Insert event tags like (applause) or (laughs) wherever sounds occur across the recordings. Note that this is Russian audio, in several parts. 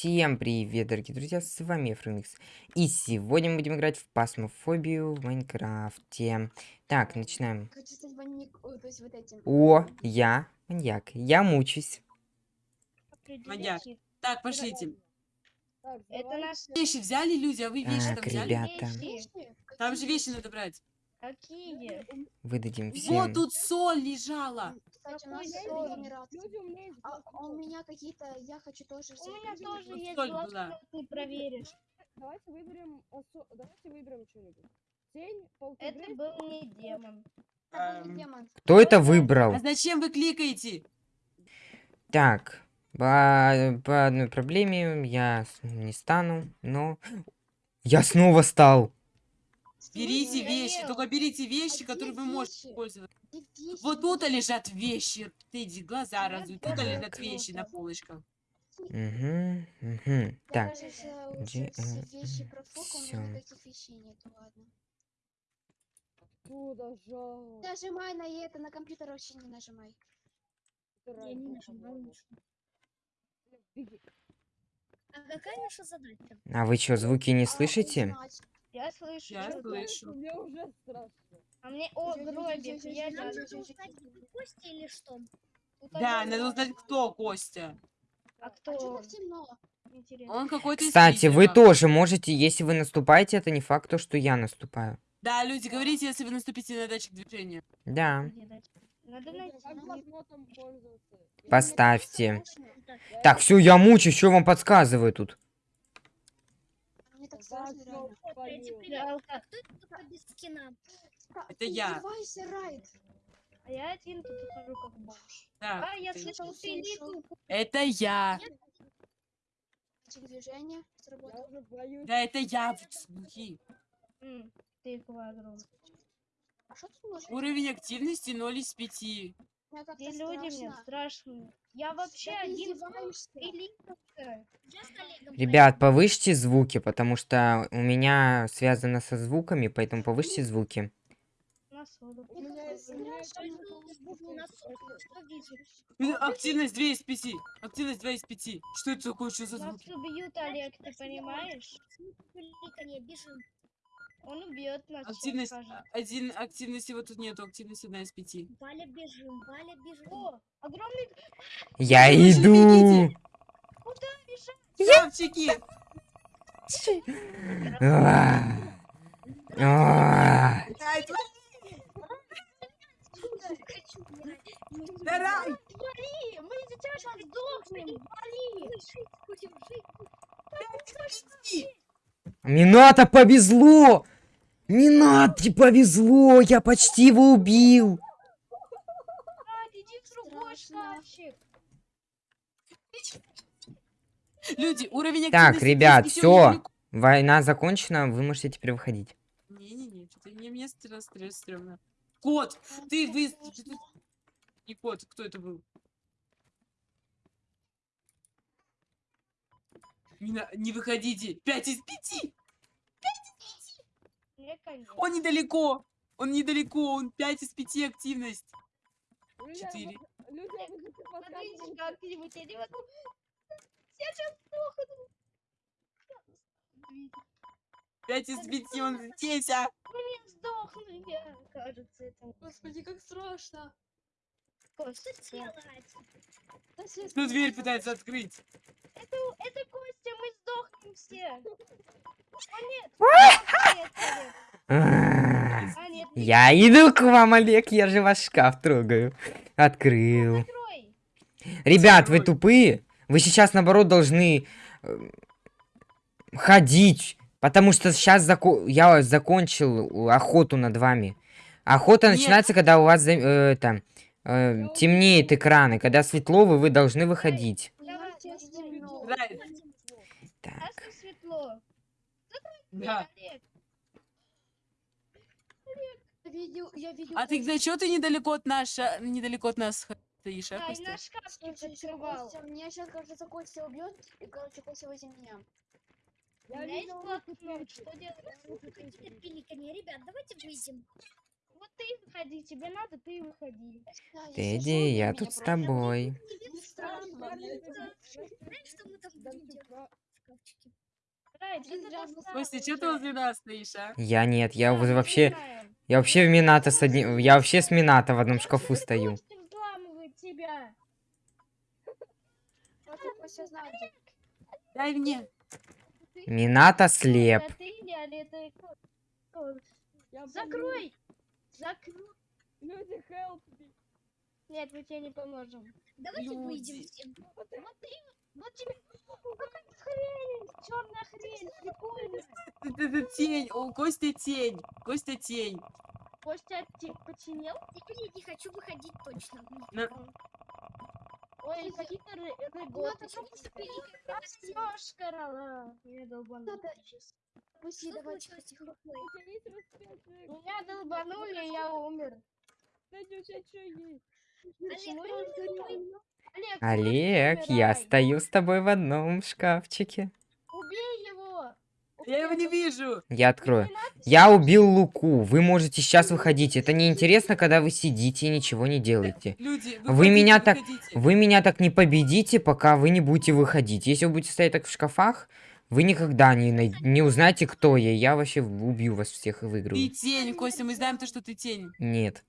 Всем привет, дорогие друзья, с вами Френкс. И сегодня мы будем играть в пасмофобию в Майнкрафте. Так, начинаем. Хочу стать маньяк- о, то есть вот этим. О, я маньяк. Я мучусь. Маньяк. Так, пошлите. Это наш... Вещи взяли люди, а вы вещи Так, там взяли? ребята, Вещи? Там же вещи надо брать. Какие? выдадим Вот всем. тут соль лежала. Кстати, у нас соль? регенерация. Люди, у меня есть А, а у меня какие-то, я хочу тоже У меня тоже Вот есть соль глаз, была. но ты проверишь. Давайте выберем, давайте выберем что-нибудь. Тень, Это был не демон. Это был Эм. демон. Кто это выбрал? А зачем вы кликаете? Так, по, по одной проблеме я с- не стану, но... Я снова стал. Берите вещи, только берите вещи, А которые где вы можете вещи? пользоваться. Где вещи? Вот тут лежат вещи. Ты иди, глаза разуй. Тут лежат вещи на полочках. Угу, угу. Так, G- все э, вещи у меня вещей ладно. Куда жал. Нажимай на это, на компьютер вообще не нажимай. Я не нажимал А какая наша задача? а вы что, звуки не А, слышите? Я слышу. Я слышу. Мне уже страшно. А мне... О, гробик. Я Нам надо узнать, кто Костя или что? Тут Да, надо узнать, кто Костя. А А кто? что так темно? Интересно. Он какой-то Кстати, вы тоже можете, если вы наступаете, это не факт, то, что я наступаю. Да, люди, говорите, если вы наступите на датчик движения. Да. Надо Поставьте. Так, все, я мучаюсь, что вам подсказываю тут? Так реально. Привет. А кто это только без скина? Это ты я. издевайся, Райд. А я один тут хожу как бомж. Так, А, я ты- слышал Всё, ушёл. филиту. это я. Датчик движения Я сработал. уже боюсь. Да, это я. М, Ты квадрон. А что тут можно? Уровень активности 0 из 5. Мне люди мне страшно. страшные. Я вообще Да один Ребят, повысьте звуки, потому что у меня связано со звуками, поэтому повысьте звуки. Ну, Активность 2 из 5. Активность 2 из 5. Что это такое? Что за Нас звуки? убьют, Олег, ты понимаешь? Он убьет нас. Активность а, один, активности вот тут нету, активность одна из пяти. Валя, бежим. Валя, бежим. О, огромный Я Вы иду! бегите. Шкафчики! А. А. Хочу умирать. Давай! Мы сейчас сдохнем! Вали! Будем жить. Мината повезло! Минате повезло! Я почти его убил! Люди, уровень Так, ребят, 200 всё. недалеко. Война закончена, вы можете теперь выходить. Не-не-не, что-то не мне стресс, стресс стрёмно. Кот! Ты вы... Не кот, кто это был? Не, на- не выходите! 5 из 5! Мне конец. Он недалеко! Он недалеко, он 5 из 5 активность. Люди, Четыре. Смотрите, показываете- как-нибудь, я не могу. Я сейчас сдохну. 5 из 5, он здесь, а! Не сдохну я. Кажется, это... Господи, как страшно. Костя. Что делать? Ну, дверь пытается открыть. Это, это Костя, мы сдохнем все. (laughs) А нет. А, нет, Я иду к вам, Олег, я же ваш шкаф трогаю. Открыл. закрой. Ребят, вы тупые? Вы сейчас, наоборот, должны э, ходить. Потому что сейчас я закончил охоту над вами. Охота Нет. начинается, когда у вас за- э, это, э, темнеет экран. И когда светло, вы, вы должны выходить. Так. Да. Олег, Я видел, я видел. А ты для чего ты недалеко от нас, недалеко от нас стоишь, а, Ай, Костя? на шкафчик меня сейчас, кажется, Костя убьет, и, короче, Костя возле меня. У Я меня есть блокнот, что делать? Ребят, давайте выйдем. Вот ты выходи, тебе надо, ты выходи. Тедди, я тут с тобой. Знаешь, что типа, Ты возле нас стоишь, а? Я нет, я вообще... Я вообще в Минато с одним... Я вообще с Минато в одном шкафу стою. Знает. Дай мне. Минато слеп. Я Закрой! Закрой! Люди, help me. Нет, мы тебе не поможем. Давайте выйдем Люди. все. Вот ты, вот тебе какая хрень, черная хрень, прикольно. Ты, ты- ты тень. О, Костя тень. Костя тень. Костя те- починил? Тихо, не, не хочу выходить точно. На- Ой, какие-то ры- это Ну, это просто Ёшкарала. Я долбанула. Надо- Пусти, давай. Меня долбанули, я умер. Тебя что есть? Олег, не умер? Олег, Олег, я умирай. стою с тобой в одном шкафчике. убей его. Я его не вижу. Я открою. Я убил Луку. Вы можете сейчас выходить. Это неинтересно, когда вы сидите и ничего не делаете. Люди, Вы выходите, меня так-. Вы меня так не победите, пока вы не будете выходить. Если вы будете стоять так в шкафах, вы никогда не, най- не узнаете, кто я. Я вообще убью вас всех и Ты выиграю. тень, Костя, мы знаем то, что ты тень. Нет.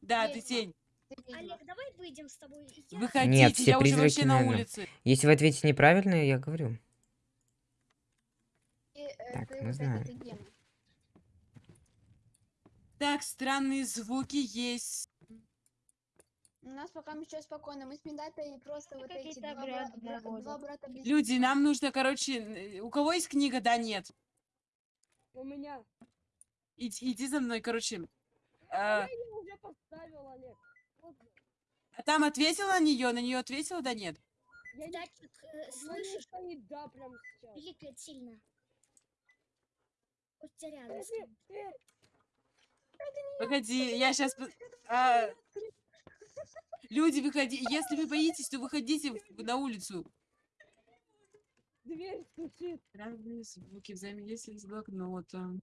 Да, ты тень. Ты. Олег, давай выйдем с тобой. Я- Выходите, все я уже призраки, вообще на улице. Если вы ответите неправильно, я говорю. И, э, Так, ты мы знаем. ты. Так, странные звуки есть. У нас пока еще спокойно. Мы с Миндатой просто вот эти два, бра- обряды бра- проводят. два брата без Люди, нам нужно, короче, у кого есть книга? Да, нет. У меня. Иди, иди за мной, короче. Я А, ее уже поставил, Олег. Поздно. а там ответил на нее, на нее ответила, да нет. Я не Датчик, э, слышишь? стоит, да, прям сейчас. Пиликает сильно. Рядом Э, стоит. э, Погоди, я сейчас... Люди, выходи. Если вы боитесь, то выходите на улицу. Дверь стучит. Разные звуки взаимодействия с блокнотом.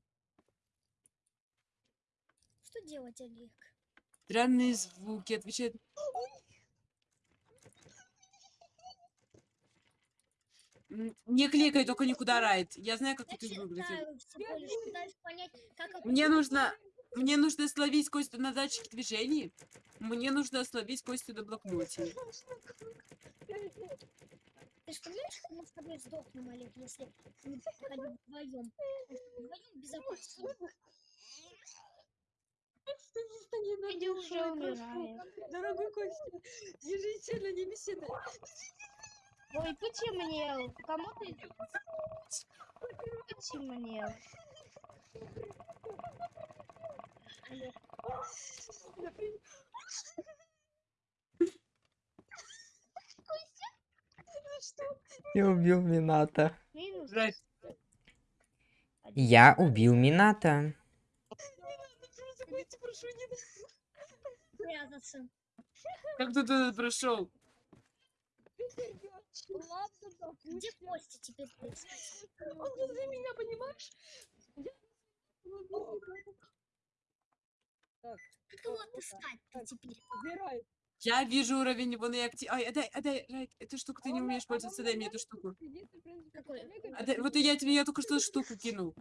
Что делать, Олег? Странные звуки, отвечает... Не кликай, только никуда райт. Я знаю, как Я тут их выглядит. Мне нужно... Мне нужно словить Костю на датчике движений. Мне нужно словить Костю на блокноте. Ты же понимаешь, что мы с тобой сдохнем, Олег, если мы ходим вдвоем? Вдвоем безопасно. Иди уже умирает. Дорогой Костя, на не беседы. Ой, потемнел. Кому ты? Потемнел. Я убил. Райт, Я убил Минато. прятаться. как ты туда прошел? Где Костя теперь? Он возле меня, понимаешь? Так, Как его отыскать-то теперь? убирай. Я вижу уровень вон и актив... Ай, отдай, отдай, Райт, эту штуку ты не умеешь пользоваться, дай мне эту штуку. Отдай- вот я тебе, я только что штуку кинул.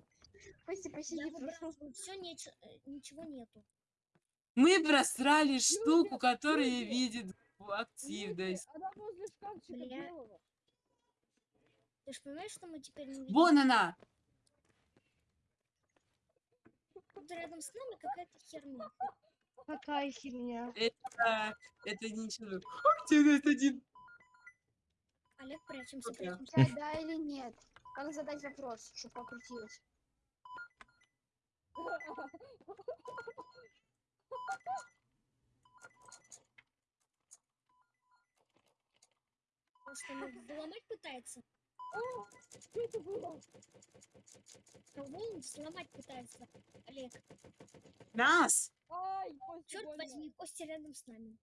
Костя, посиди, Я прошу. все, ничего нету. Мы просрали штуку, которая видит активность. Она возле шкафчика. Ты же понимаешь, что мы теперь не видим? Вон она! Тут рядом с нами какая-то херня. Какая херня. Это, это ничего. Активность один. Олег, прячемся, прячемся. Да, (laughs) да или нет? Как задать вопрос, чтобы покрутилось? Просто он (laughs) взломать пытается. О, что это было? Кого он взломать пытается? Олег, Нас! Ай, Костя, черт больно. возьми, Костя рядом с нами.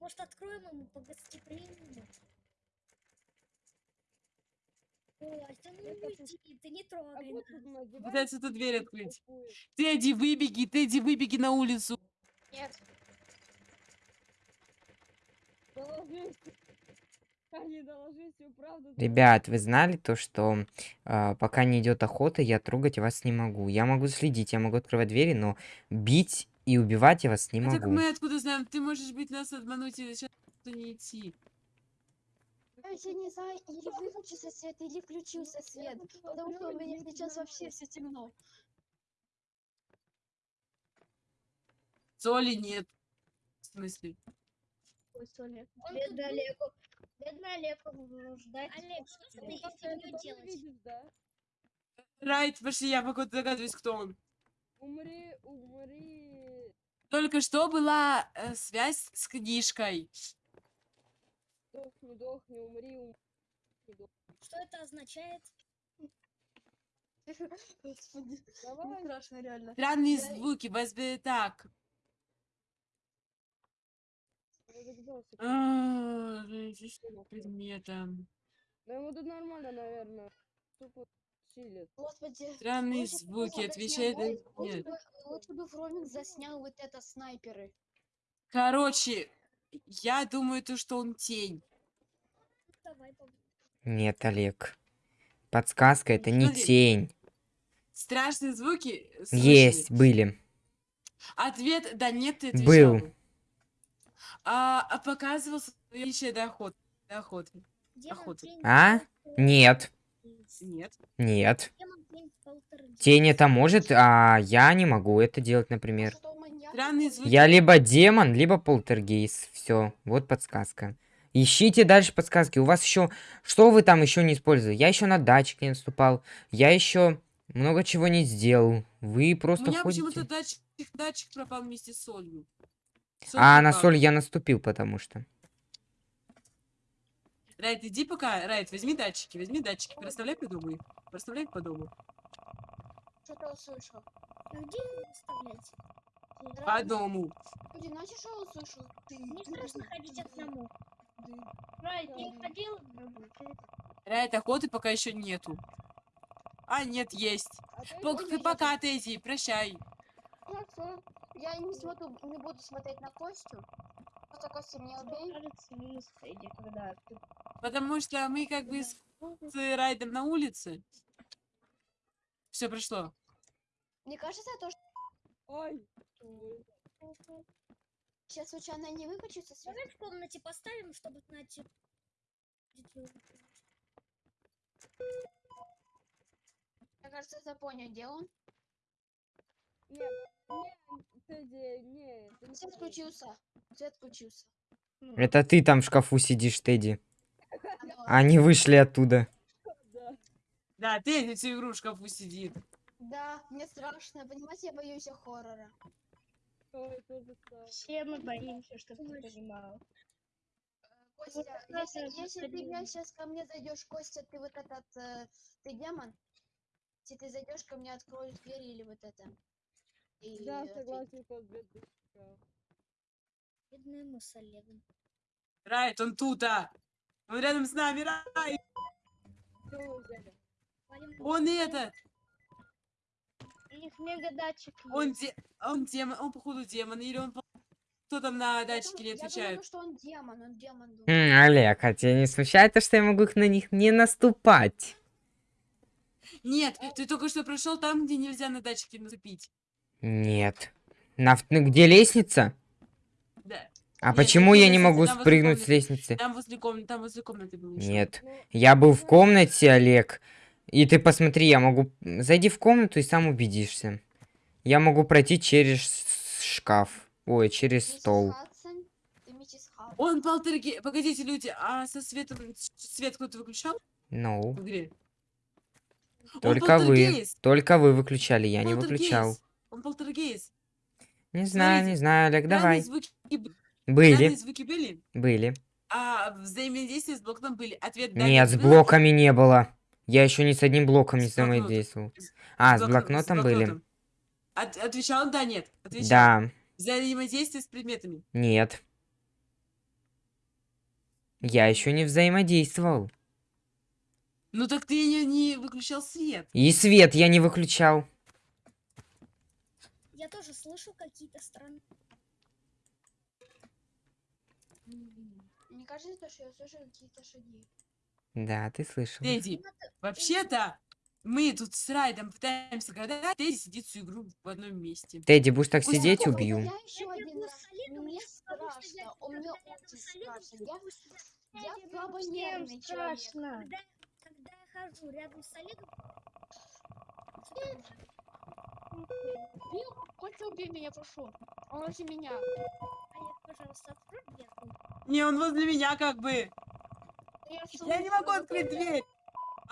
Может, откроем ему по гостеприимному? Костя, ну уйди, ты не А трогай нас. Пытается эту дверь открыть. Тедди, выбеги, Тедди, выбеги на улицу. Нет. Доложись. Они доложись, всю правду. Ребят, вы знали то, что а, пока не идет охота, я трогать вас не могу. Я могу следить, я могу открывать двери, но бить и убивать я вас не А так могу. мы откуда знаем? Ты можешь быть нас обмануть и сейчас не идти. Я не знаю, или выключился свет, или включился свет. Потому что у меня сейчас вообще все темно. Соли нет. В смысле? Ой, Соня. Бедный Олегу. Бедный Олегу. Олег, что фигню тоже делать? видишь, да? Райт, пошли, я пока догадываюсь, кто он. Умри, умри. Только что была э, связь с книжкой. Дохни, дохни, умри, умри. Что это означает? (laughs) Господи, Давай. мне страшно реально. Странные звуки, возьми так. А, здесь предметом. Да ему тут нормально, наверное. Тупо чилит. Господи. Странные звуки, отвечает нет. бы, лучше бы Фроминг заснял вот это снайперы. Короче, я думаю, то, что он тень. Нет, Олег. Подсказка это не тень. Страшные звуки слышали? Есть, были. Ответ, да нет, ты отвечал. Был. А, а показывался еще до охоты. До охоты. А? Нет, Нет. нет. Тень, это может, а я не могу это делать, например. Я либо демон, либо полтергейст. Все, вот подсказка. Ищите дальше подсказки. У вас еще... Что вы там еще не использовали? Я еще на датчик не наступал. Я еще много чего не сделал. Вы У просто меня ходите. почему-то датчик, датчик пропал вместе с солью. Соль А, на соль я наступил, потому что. Райт, иди пока. Райт, возьми датчики, возьми датчики. Проставляй по дому. Проставляй по дому. Что-то услышал. А где его выставлять? По дому. Знаете, что услышал? Ты, Не ты, страшно ходить одному. ты. Рай, ты ходил? Райт, охоты пока еще нету. А, нет, есть. А то Пок- Ой, я- пока, Тедди, прощай. Хорошо. Я не смотрю, не буду смотреть на Костю. Просто Костя меня убей. Кажется, минус Фредди, когда ты Потому что мы как бы с, Райдом на улице. Все прошло. Мне кажется, то, что Ой. сейчас случайно не выключится свет. Давай в комнате поставим, чтобы знать. Мне кажется, я понял, где он. Нет, Свет включился. Свет включился. Это ты там в шкафу сидишь, Тедди. Они вышли оттуда. Да. Тедди всю игру в шкафу сидит. Да, мне страшно. Понимаете, я боюсь хоррора. Все мы боимся, чтобы ты понимал. Костя, если, если ты абсолютно. сейчас ко мне зайдешь, Костя, ты вот этот, э, ты демон? Если ты зайдешь ко мне, откроешь дверь или вот это. И Да, согласен, тот бедный. Бедные мы с Олегом. Райт, он тут, а! Он рядом с нами, Райт! Он этот! У них мега датчик. Он, де... он демон, он походу демон, или он... Кто там на Я датчике не Я отвечает? думаю, что он демон, он демон. М, Олег, а тебя не смущает то, что я могу их на них не наступать? Нет, ты только что прошел там, где нельзя на датчике наступить. Нет. На, ну, где лестница? Да. А Нет, почему я не могу там возле спрыгнуть с лестницы? Там возле комнаты, там возле комнаты был еще. Нет. Я был в комнате, Олег. И ты посмотри, я могу... Зайди в комнату и сам убедишься. Я могу пройти через шкаф. Ой, через стол. Он полтергей... Погодите, люди, а со светом... Свет кто-то выключал Ну, в игре? Только вы. полтергейст, Только вы выключали, я не выключал. Он полтергейст. Не знаю, Смотрите, не знаю, Олег, давай. звуки, Были, звуки были, были. а взаимодействие с блоком были. Ответ да, Нет, с блоками не было. Я еще ни с одним блоком не С взаимодействовал. А, с блокно- блокнотом были. блокнотом. От- отвечал да, нет. Отвечал. Да, Взаимодействие с предметами. нет. Я еще не взаимодействовал. Ну так ты не, не выключал свет. И свет я не выключал. Я тоже слышу какие-то странные... Мне кажется, то, что я слышу какие-то шаги. Да, ты слышал. Тедди, вообще-то мы тут с Райдом пытаемся гадать, Тедди сидит всю игру в одном месте. Тедди, будешь так Пусть сидеть, убью. Я еще один раз. Мне страшно. У меня очень страшно. Я, я слабо нервный человек. страшно. Когда, когда я хожу рядом с Олегом... Хоть убей меня, прошу. Он возле меня. Олег, пожалуйста, открой дверку. Не, он возле меня как бы. Я, Я не могу открыть дверь.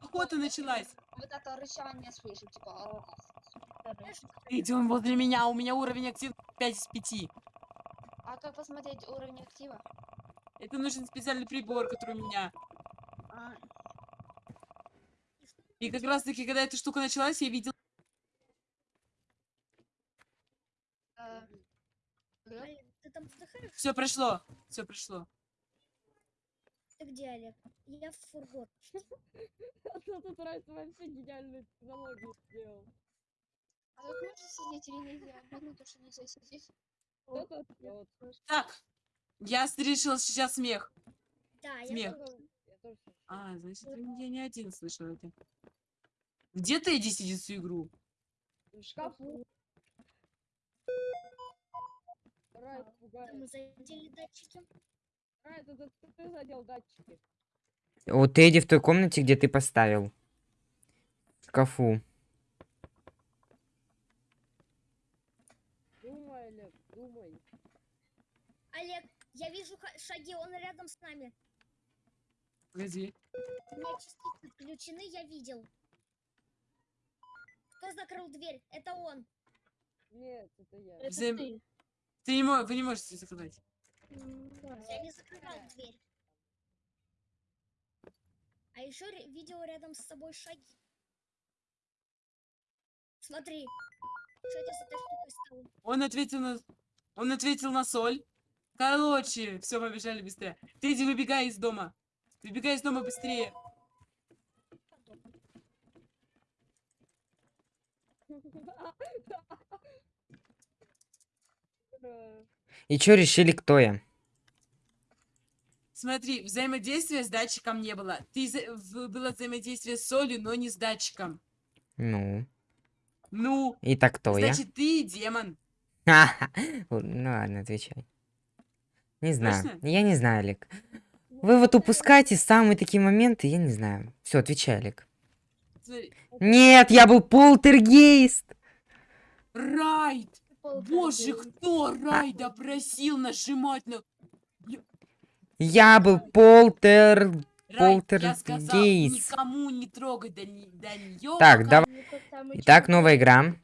Охота началась. Вот это рычание слышу, типа. «Ах». Знаешь, кто Тедди, он возле меня, у меня уровень актив 5 из 5. А как посмотреть уровень актива? Это нужен специальный прибор, который у меня. А, И как раз таки, когда эта штука началась, я видел... э, да? Олег, ты там вздыхаешь? Все прошло. Все прошло. Ты где, Олег? Я в фургон. (laughs) А то тут Райс вообще гениальную технологию сделал. А как можно сидеть или нельзя? То, что нельзя сидеть. Кто-то вот. Так, я решил сейчас смех. Да, я Смех. Я тоже слышу. А, значит, я не один слышал это. Где Тедди сидит всю игру? В шкафу. Райс Да, пугает. мы задели датчики. Райс, это ты, задел датчики. У Тедди в той комнате, где ты поставил. В шкафу. Думай, Олег, думай. Олег, я вижу шаги, он рядом с нами. Погоди. У меня частицы включены, я видел. Кто закрыл дверь? Это он. Нет, это я. Это Взаим- ты. Ты не мо- Вы не можете закрывать. Я не закрывал дверь. А еще видел рядом с собой шаги. Смотри. Что это с этой штукой стало? Он ответил на... Он ответил на соль. Короче, все, побежали быстрее. Тедди, выбегай из дома. Выбегай из дома быстрее. Ура. (laughs) И чё решили, кто я? Смотри, взаимодействия с датчиком не было. Ты за- было взаимодействие с солью, но не с датчиком. Ну, Ну, и так кто я? значит, ты демон. Ха-ха. Ну ладно, отвечай. Не знаю. Точно? Я не знаю, Олег. Вы вот упускаете самые такие моменты, я не знаю. Все, отвечай, Олег. Смотри, Нет, я был полтергейст. Райд! Боже, кто Райда просил нажимать на... Я был полтер... Райд, я сказал, Полтергейст. никому не трогать до, не- до нее. Так, давай. Итак, новая игра.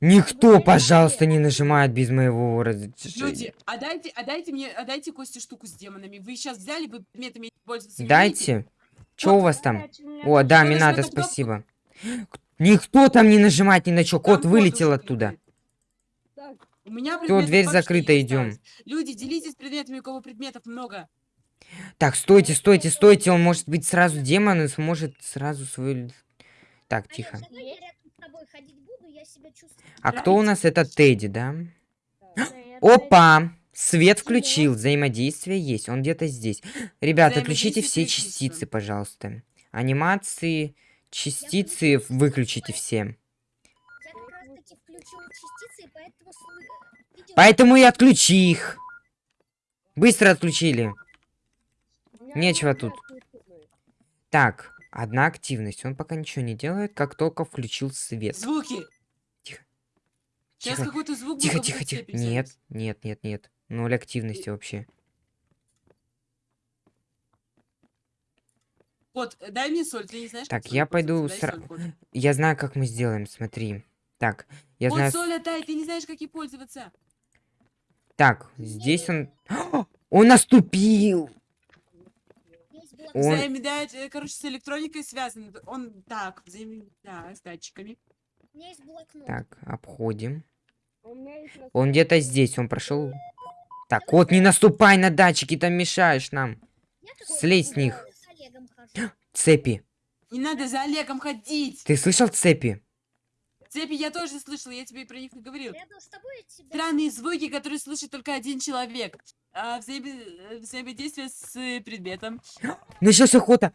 Никто, пожалуйста, не нажимает без моего разрешения. Люди, а дайте, а дайте мне, а дайте Косте штуку с демонами. Вы сейчас взяли, вы предметами пользоваться? Дайте. Что у вас там? О, да, кнопку? спасибо. Никто там не нажимает ни на что. Кот вылетел оттуда. У меня предметов дверь закрыта, идем. Люди, делитесь предметами, у кого предметов много. Так, стойте, стойте, стойте. Он может быть сразу демон и сможет сразу свою... Так, Олег, тихо. давай я рядом с тобой ходить буду, я себя чувствую. А кто у нас? Это Тедди, да? Опа! Свет включил, взаимодействие есть, он где-то здесь. Ребята, включите все частицы, пожалуйста. Анимации, частицы выключите все. Поэтому и отключи их. Быстро отключили. Нечего тут. Так, одна активность. Он пока ничего не делает, как только включил свет. Звуки. Тихо. Сейчас Тихо, какой-то звук Тихо, тихо, тихо. Нет, нет, нет, нет. Ноль активности вообще. Кот, э, дай мне соль, ты не знаешь, Так, я пойду сра-. Я знаю, как мы сделаем, смотри. Так, я Кот, знаю... соль отдай, ты не знаешь, как ей пользоваться. Так, здесь он... (gasps) Он наступил! Он- Взаимодействие, э, короче, с электроникой связан. Он так, взаим... да, с датчиками. У меня есть блокнот. Так, обходим. А Он где-то здесь, он прошел. Так, вот не наступай на датчики, там мешаешь нам. Слезь с них. (gasps) Цепи. Не надо за Олегом ходить. Ты слышал цепи? Цепи я тоже слышала, я тебе про них не говорил. Рядом с тобой от тебя. Странные звуки, которые слышит только один человек. А, взаимо- э, взаимодействие с э, предметом. Началась охота.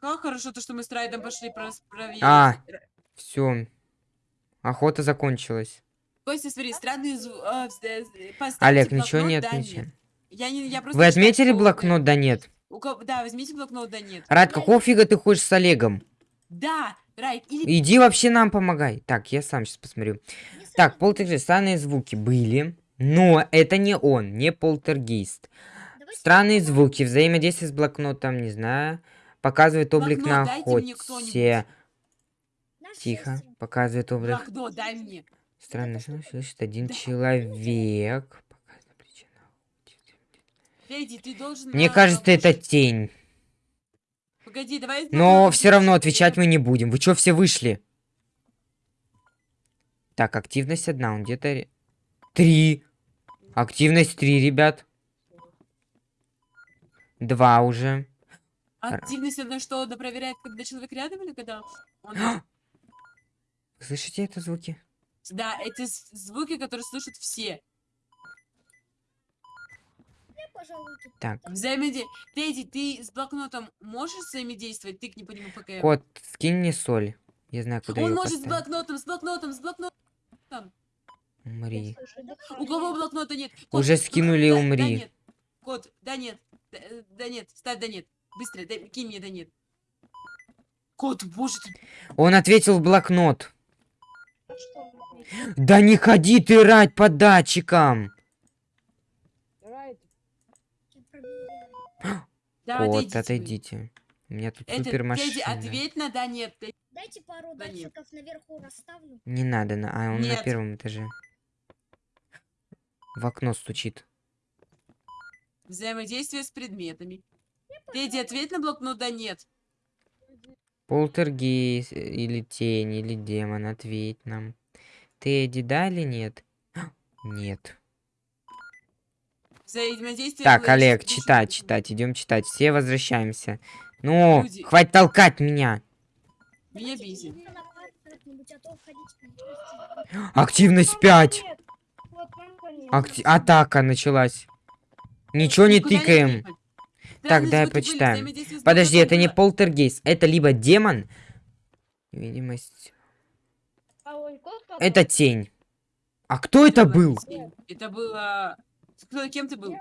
Как хорошо то, что мы с Райдом пошли проверить. А. Все. Охота закончилась. Костя, смотри, странные звуки. Олег, ничего не да, отмечай. нет. Я не, я просто Вы отметили блокнот, да нет? У кого- Да, возьмите блокнот, да нет. Рад, какого фига ты хочешь с Олегом? Да, Райд, или... Иди вообще нам помогай. Так, я сам сейчас посмотрю. Не Так, полтергейст. Странные звуки были. Но это не он, не полтергейст. Давайте Странные попробуем. звуки, взаимодействие с блокнотом, не знаю. Показывает облик Блокнот на охоте. Тихо. Показывает облик. Блокнот, дай мне. Странный звук слышит один Да. человек. Показывает ты должен... Мне кажется, это тень. Погоди, давай... Но все равно отвечать мы не будем. Вы чё все вышли? Так, активность одна, он где-то... Три. Активность три, ребят. Два уже. Активность одна что, она проверяет, когда человек рядом или когда он... Вы Слышите это звуки? Да, это с- звуки, которые слышат все. Пожалуй, тут Так, Взаимодействие. Федя, ты с блокнотом можешь взаимодействовать? Тыкни по нему ПКМ. кот, скинь мне соль. Я знаю, куда Он может с поставить. блокнотом, с блокнотом, с блокнотом. Умри. У кого блокнота нет? Кот, Уже ну, скинули да- Да, умри. нет. Кот, да нет. Да, э, да нет, ставь да нет. Быстро, дай- кинь мне да нет. Кот, боже ты. Он ответил в блокнот. А? Да не ходи ты рать по датчикам. Райт, Я проверяю. Да, Кот, отойдите отойдите. У меня тут Это, супер машина. ответь на да нет. Ты- Дайте пару Да нет. датчиков наверху расставлю. Не надо, на... а он на Нет. первом этаже. В окно стучит. Взаимодействие с предметами. Федя, ответь на блокнот да нет. Полтергейст э, или тень, или демон, ответь нам. Тедди, да или нет? (gasps) Нет. Взаимодействие... Так, Олег, читать, читать, идем читать. Все возвращаемся. Ну, Люди. хватит толкать меня. Меня бесит. Активность 5. вот лампа нет. Акти- Атака началась. Ничего не тыкаем. Так, Странные дай почитаем. Подожди, это не было. полтергейст. Это либо демон. Видимость. А? Это тень. А кто это был? Это было... Кто, кем ты был?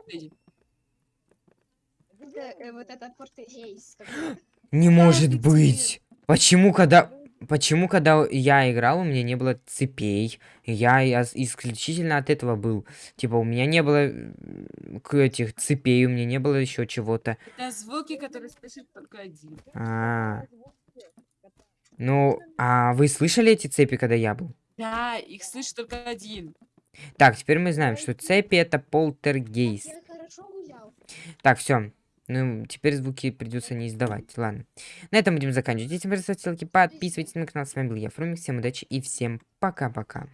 Это, э, вот это португейс. какой-то. Не может быть. Почему, когда... Почему, когда я играл, у меня не было цепей? Я ос- исключительно от этого был. Типа, у меня не было этих цепей, у меня не было еще чего-то. Это звуки, которые слышит только один. А, ну, а вы слышали эти цепи, когда я был? Да, их слышит только один. Так, теперь мы знаем, что цепи это полтергейст. Гулял. Так, все. Ну, теперь звуки придется не издавать. Ладно. На этом будем заканчивать. Если вам ставьте лайки, подписывайтесь на канал. С вами был я, Фрумик. Всем удачи и всем пока-пока.